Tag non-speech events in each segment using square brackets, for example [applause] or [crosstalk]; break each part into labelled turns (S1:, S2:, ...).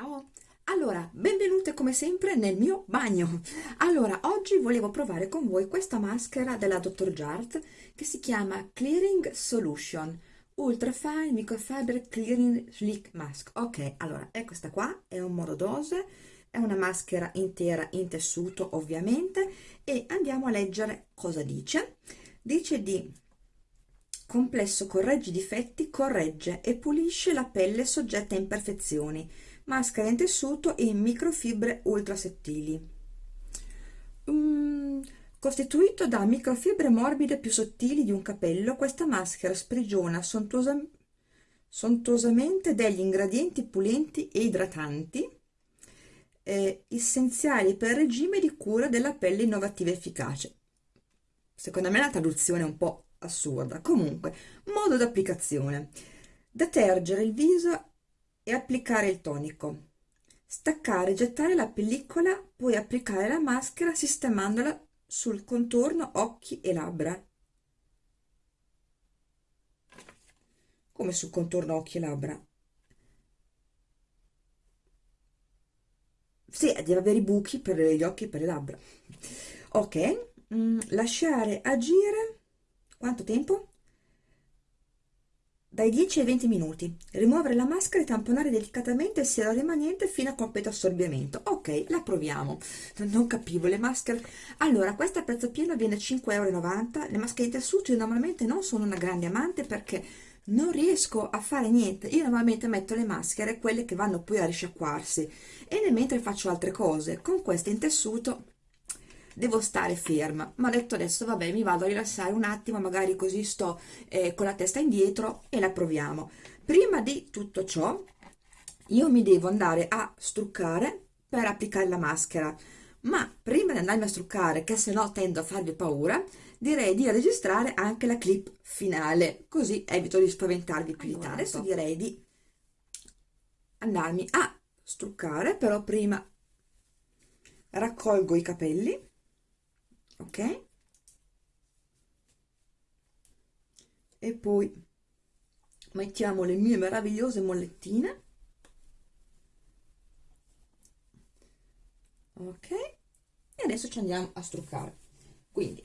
S1: Ciao! Allora, benvenute come sempre nel mio bagno. Allora, oggi volevo provare con voi questa maschera della Dr. Jart che si chiama Clearing Solution Ultra Fine Microfiber Clearing Slick Mask. Ok, allora, è questa qua, è un modo dose, è una maschera intera in tessuto ovviamente e andiamo a leggere cosa dice. Dice di complesso corregge i difetti, corregge e pulisce la pelle soggetta a imperfezioni maschera in tessuto in microfibre ultra sottili. Mm, costituito da microfibre morbide più sottili di un capello, questa maschera sprigiona sontuosa, sontuosamente degli ingredienti pulenti e idratanti eh, essenziali per il regime di cura della pelle innovativa e efficace. Secondo me la traduzione è un po' assurda. Comunque, modo d'applicazione. Detergere il viso e applicare il tonico. Staccare, gettare la pellicola, poi applicare la maschera sistemandola sul contorno occhi e labbra. Come sul contorno occhi e labbra? Sì, deve avere i buchi per gli occhi e per le labbra. Ok, mm, lasciare agire quanto tempo? Dai 10 ai 20 minuti. Rimuovere la maschera e tamponare delicatamente il siero rimanente fino a completo assorbimento. Ok, la proviamo. Non capivo le maschere. Allora, questa a prezzo pieno viene 5,90 euro. Le maschere in tessuto io normalmente non sono una grande amante perché non riesco a fare niente. Io normalmente metto le maschere, quelle che vanno poi a risciacquarsi, e nel mentre faccio altre cose. Con queste in tessuto devo stare ferma. Ma ho detto adesso vabbè mi vado a rilassare un attimo magari così sto eh, con la testa indietro e la proviamo. Prima di tutto ciò io mi devo andare a struccare per applicare la maschera. Ma prima di andarmi a struccare che se no tendo a farvi paura direi di registrare anche la clip finale così evito di spaventarvi più allora, di tanto. Adesso direi di andarmi a struccare però prima raccolgo i capelli ok. E poi mettiamo le mie meravigliose mollettine. Ok. E adesso ci andiamo a struccare. Quindi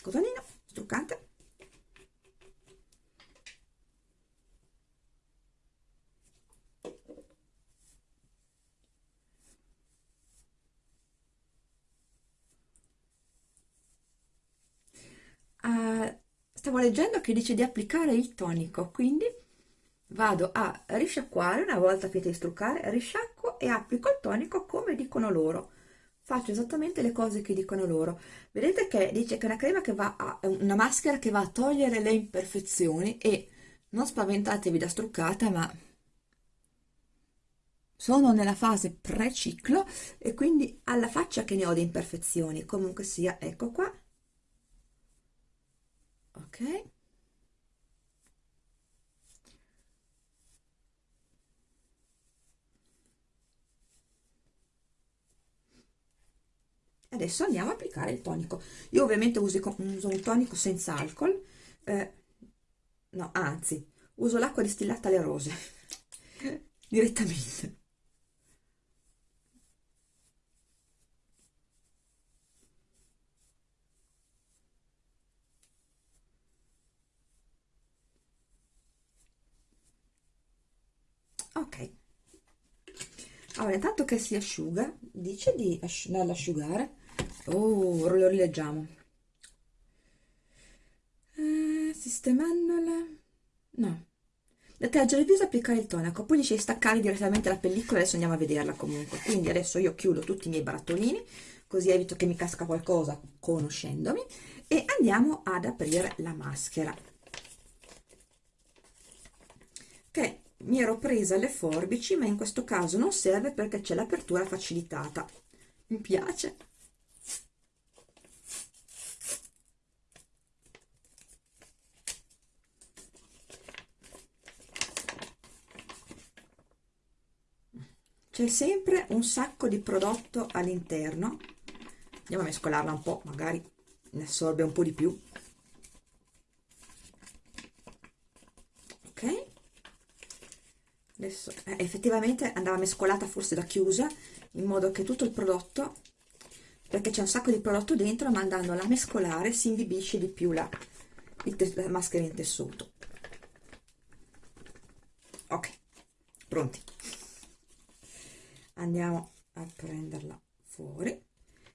S1: cotolino struccante uh, stavo leggendo che dice di applicare il tonico, quindi vado a risciacquare, una volta finito di struccare, risciacquo e applico il tonico come dicono loro. Faccio esattamente le cose che dicono loro. Vedete che dice che è una crema che va a, una maschera che va a togliere le imperfezioni e non spaventatevi da struccata, ma sono nella fase pre-ciclo e quindi alla faccia che ne ho di imperfezioni. Comunque sia, ecco qua, ok? Adesso andiamo a applicare il tonico. Io ovviamente uso, uso un tonico senza alcol eh, no anzi uso l'acqua distillata alle rose [laughs] direttamente ok allora intanto che si asciuga dice di asci asciugare. Oh lo rileggiamo. Eh, sistemandola no. Detergere il viso applicare il tonaco poi dice di staccare direttamente la pellicola adesso andiamo a vederla comunque. Quindi adesso io chiudo tutti i miei barattolini così evito che mi casca qualcosa conoscendomi e andiamo ad aprire la maschera. Che mi ero presa le forbici ma in questo caso non serve perché c'è l'apertura facilitata. Mi piace. C'è sempre un sacco di prodotto all'interno. Andiamo a mescolarla un po' magari ne assorbe un po' di più adesso eh, effettivamente andava mescolata forse da chiusa in modo che tutto il prodotto perché c'è un sacco di prodotto dentro ma andandola a mescolare si imbibisce di più la, la maschera in tessuto. Ok pronti. Andiamo a prenderla fuori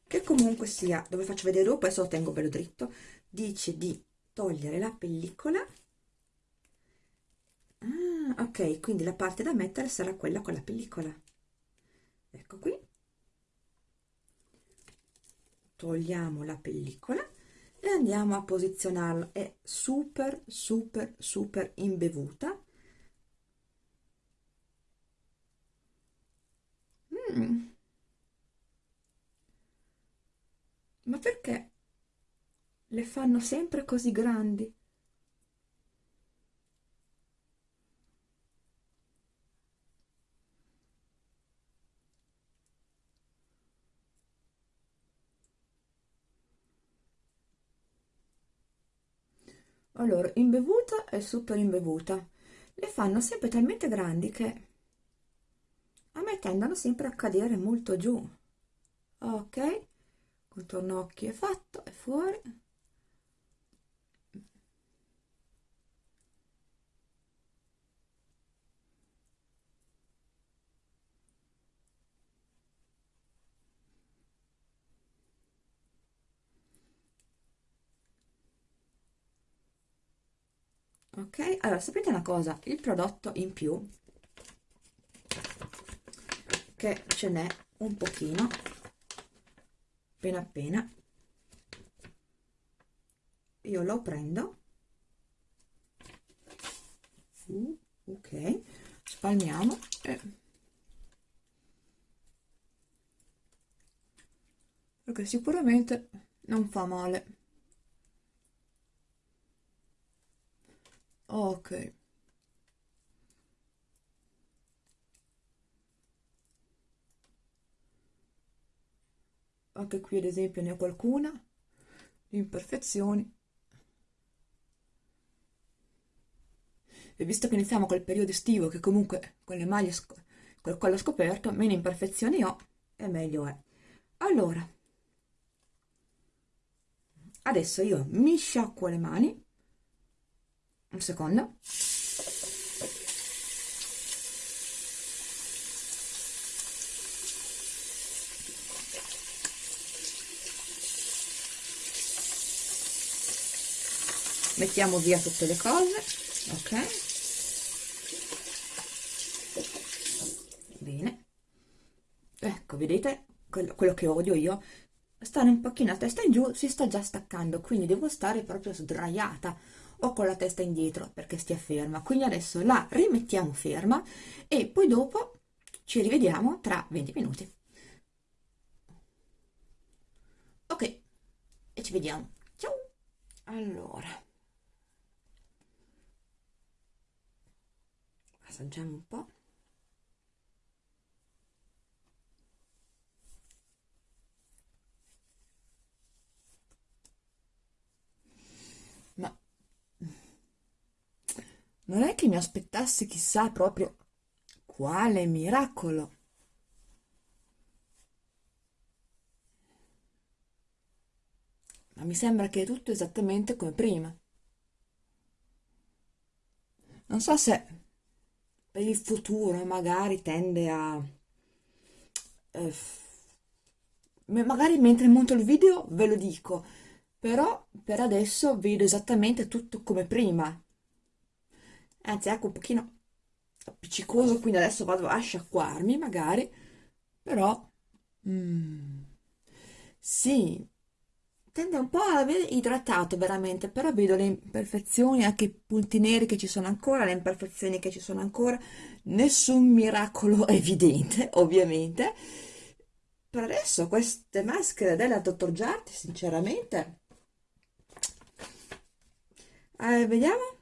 S1: che comunque sia dove faccio vedere dopo adesso lo tengo bello dritto dice di togliere la pellicola ah, ok quindi la parte da mettere sarà quella con la pellicola. Ecco qui. Togliamo la pellicola e andiamo a posizionarla è super super super imbevuta. Mm. ma perché le fanno sempre così grandi allora imbevuta e super imbevuta le fanno sempre talmente grandi che a me tendono sempre a cadere molto giù. Ok contorno occhi è fatto è fuori ok allora sapete una cosa? Il prodotto in più che ce n'è un pochino appena appena io lo prendo. Uh, ok spalmiamo e perché sicuramente non fa male ok. Anche qui ad esempio ne ho qualcuna. Imperfezioni. E visto che iniziamo col periodo estivo che comunque con le maglie col collo scoperto meno imperfezioni ho e meglio è. Allora. Adesso io mi sciacquo le mani un secondo. Mettiamo via tutte le cose ok? Bene. Ecco vedete? Quello, quello che odio io. Stare un pochino a testa in giù si sta già staccando quindi devo stare proprio sdraiata o con la testa indietro perché stia ferma. Quindi adesso la rimettiamo ferma e poi dopo ci rivediamo tra 20 minuti. Ok e ci vediamo. Ciao! Allora. Assaggiamo un po' non è che mi aspettassi chissà proprio quale miracolo. Ma mi sembra che è tutto esattamente come prima. Non so se per il futuro magari tende a... Eh, magari mentre monto il video ve lo dico, però per adesso vedo esattamente tutto come prima anzi ecco un pochino appiccicoso quindi adesso vado a sciacquarmi magari. Però mm, sì tende un po' a aver idratato veramente. Però vedo le imperfezioni anche i punti neri che ci sono ancora le imperfezioni che ci sono ancora. Nessun miracolo [laughs] evidente ovviamente. Per adesso queste maschere della Dr. Giarti sinceramente. Eh, vediamo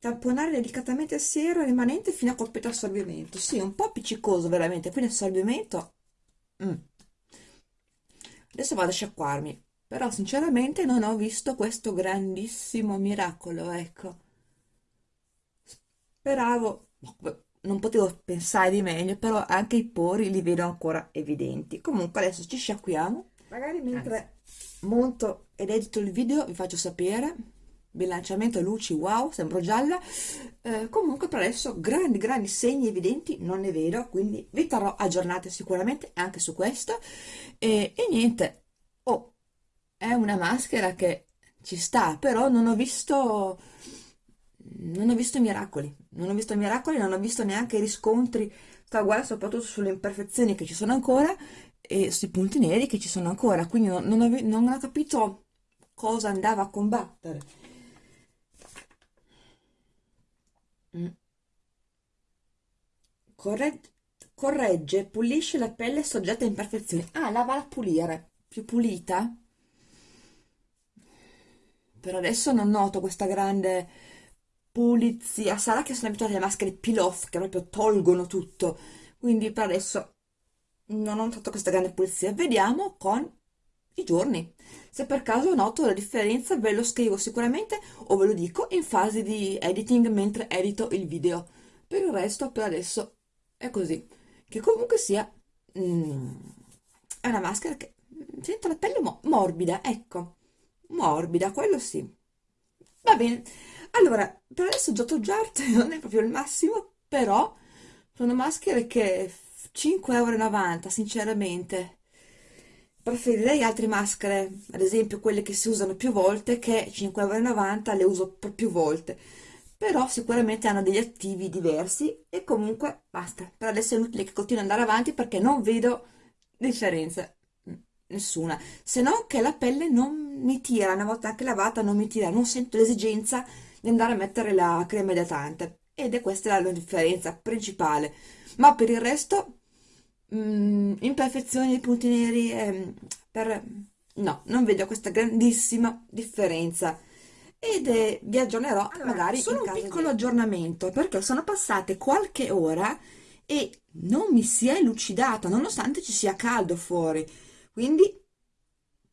S1: tamponare delicatamente il siero rimanente fino a completo assorbimento sì, un po' appiccicoso veramente quindi assorbimento mm. adesso vado a sciacquarmi però sinceramente non ho visto questo grandissimo miracolo, ecco. Speravo, non potevo pensare di meglio, però anche i pori li vedo ancora evidenti. Comunque adesso ci sciacquiamo, magari mentre monto ed edito il video vi faccio sapere bilanciamento luci wow sembro gialla. Eh, comunque per adesso grandi grandi segni evidenti non ne vedo quindi vi terrò aggiornate sicuramente anche su questo. E, e niente oh è una maschera che ci sta però non ho visto non ho visto miracoli non ho visto miracoli non ho visto neanche riscontri sta guarda soprattutto sulle imperfezioni che ci sono ancora e sui punti neri che ci sono ancora. Quindi non, ho, non ho capito cosa andava a combattere Mm. Corregge, corregge, pulisce la pelle soggetta a imperfezioni. Ah, la va a pulire. Più pulita? Per adesso non noto questa grande pulizia. Sarà che sono abituata alle maschere peel-off che proprio tolgono tutto. Quindi per adesso non ho notato questa grande pulizia. Vediamo con i giorni. Se per caso noto la differenza ve lo scrivo sicuramente o ve lo dico in fase di editing mentre edito il video. Per il resto per adesso è così. Che comunque sia... Mm, è una maschera che sento la pelle mo morbida, ecco. Morbida, quello sì. Va bene. Allora, per adesso Giotto Jart [laughs] non è proprio il massimo, però sono maschere che 5,90 euro, sinceramente preferirei altre maschere, ad esempio quelle che si usano più volte, che 5,90€ le uso per più volte, però sicuramente hanno degli attivi diversi e comunque basta, per adesso è inutile che continuo ad andare avanti perché non vedo differenza, nessuna, se no che la pelle non mi tira, una volta anche lavata non mi tira, non sento l'esigenza di andare a mettere la crema idratante. Ed è questa la differenza principale, ma per il resto mm, imperfezioni, punti neri, eh, per... no, non vedo questa grandissima differenza. Ed eh, vi aggiornerò allora, magari solo un piccolo di... aggiornamento perché sono passate qualche ora e non mi si è lucidata nonostante ci sia caldo fuori. Quindi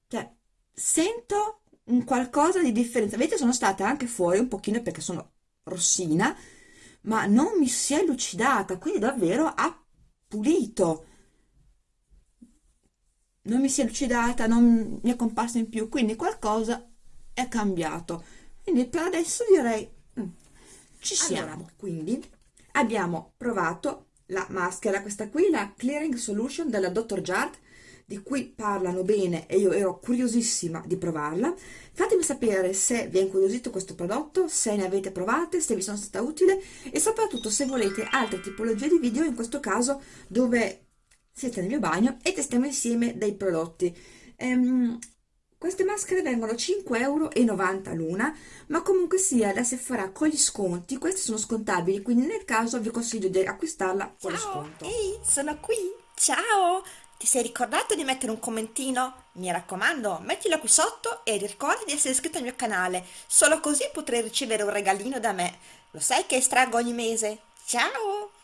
S1: cioè, sento un qualcosa di differenza. Vedete sono state anche fuori un pochino perché sono rossina ma non mi si è lucidata quindi davvero ha pulito non mi si è lucidata, non mi è comparsa in più, quindi qualcosa è cambiato. Quindi per adesso direi mm, ci siamo. Allora, quindi abbiamo provato la maschera, questa qui, la Clearing Solution della Dr. Jart, di cui parlano bene e io ero curiosissima di provarla. Fatemi sapere se vi è incuriosito questo prodotto, se ne avete provate, se vi sono stata utile e soprattutto se volete altre tipologie di video, in questo caso dove siete nel mio bagno e testiamo insieme dei prodotti. Ehm, queste maschere vengono 5,90 euro l'una, ma comunque sia da Sephora con gli sconti, queste sono scontabili, quindi nel caso vi consiglio di acquistarla con lo sconto.
S2: Ehi, sono qui! Ciao! Ti sei ricordato di mettere un commentino? Mi raccomando, mettilo qui sotto e ricorda di essere iscritto al mio canale, solo così potrai ricevere un regalino da me. Lo sai che estraggo ogni mese? Ciao!